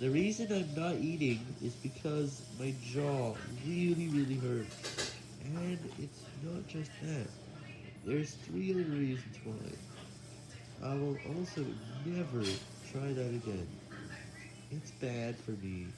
The reason I'm not eating is because my jaw really, really hurts. And it's not just that. There's three other reasons why. I will also never try that again. It's bad for me.